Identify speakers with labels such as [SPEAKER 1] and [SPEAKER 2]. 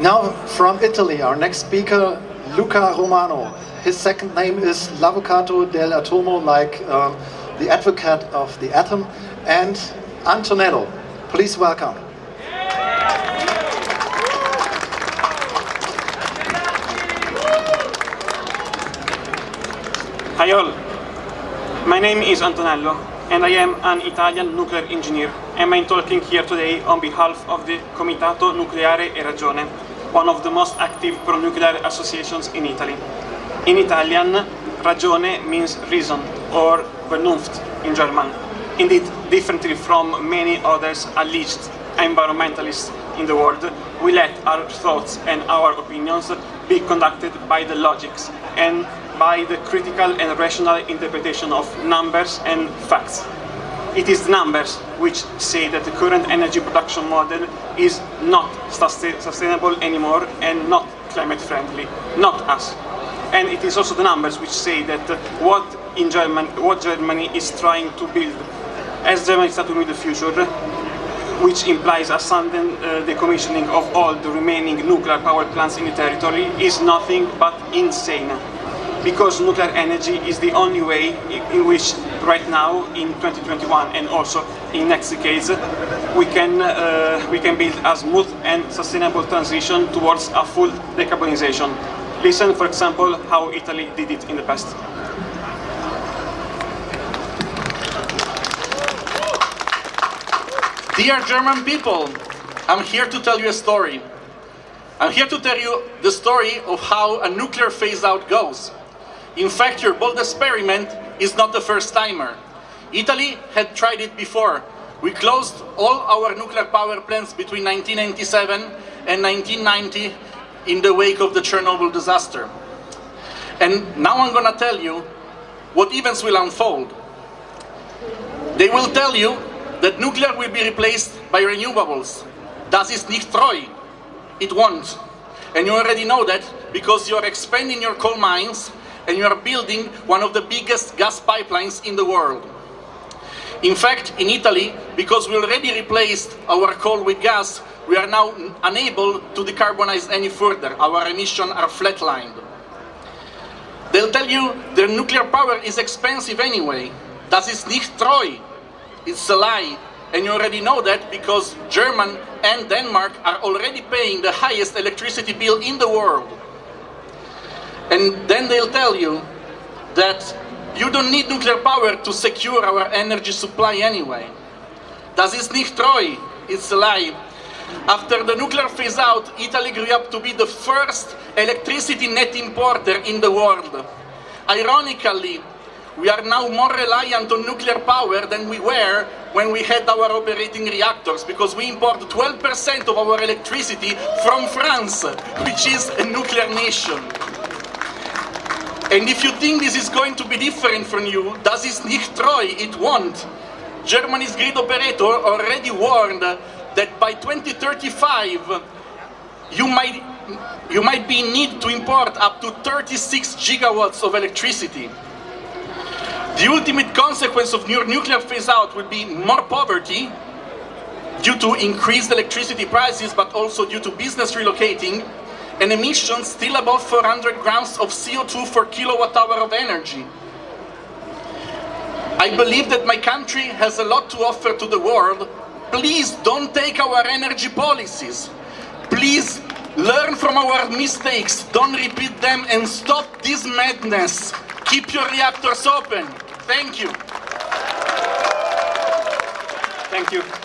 [SPEAKER 1] Now from Italy, our next speaker, Luca Romano. His second name is L'Avvocato dell'Atomo, like um, the advocate of the atom, and Antonello. Please welcome.
[SPEAKER 2] Hi all, my name is Antonello and I am an Italian nuclear engineer and I'm talking here today on behalf of the Comitato Nucleare e Ragione, one of the most active pro-nuclear associations in Italy. In Italian, ragione means reason or Vernunft in German. Indeed, differently from many others alleged environmentalists in the world, we let our thoughts and our opinions be conducted by the logics and by the critical and rational interpretation of numbers and facts. It is the numbers which say that the current energy production model is not sustainable anymore and not climate friendly, not us. And it is also the numbers which say that what in German, what Germany is trying to build as Germany starts to build the future, which implies a sudden uh, decommissioning of all the remaining nuclear power plants in the territory, is nothing but insane because nuclear energy is the only way in which right now in 2021 and also in next decades we can uh, we can build a smooth and sustainable transition towards a full decarbonization. Listen, for example, how Italy did it in the past.
[SPEAKER 3] Dear German people, I'm here to tell you a story. I'm here to tell you the story of how a nuclear phase-out goes. In fact, your bold experiment is not the first timer. Italy had tried it before. We closed all our nuclear power plants between 1997 and 1990 in the wake of the Chernobyl disaster. And now I'm gonna tell you what events will unfold. They will tell you that nuclear will be replaced by renewables. Das ist nicht treu. It won't. And you already know that because you're expanding your coal mines and you are building one of the biggest gas pipelines in the world. In fact, in Italy, because we already replaced our coal with gas, we are now unable to decarbonize any further. Our emissions are flatlined. They'll tell you their nuclear power is expensive anyway. Das ist nicht treu. It's a lie. And you already know that because Germany and Denmark are already paying the highest electricity bill in the world. And then they'll tell you that you don't need nuclear power to secure our energy supply anyway. Das ist nicht treu, it's a lie. After the nuclear phase out, Italy grew up to be the first electricity net importer in the world. Ironically, we are now more reliant on nuclear power than we were when we had our operating reactors because we import 12% of our electricity from France, which is a nuclear nation. And if you think this is going to be different from you, das ist nicht treu, it won't. Germany's grid operator already warned that by 2035 you might, you might be in need to import up to 36 gigawatts of electricity. The ultimate consequence of nuclear phase-out will be more poverty due to increased electricity prices, but also due to business relocating and emissions still above 400 grams of CO2 per kilowatt hour of energy. I believe that my country has a lot to offer to the world. Please don't take our energy policies. Please learn from our mistakes, don't repeat them and stop this madness. Keep your reactors open. Thank you.
[SPEAKER 2] Thank you.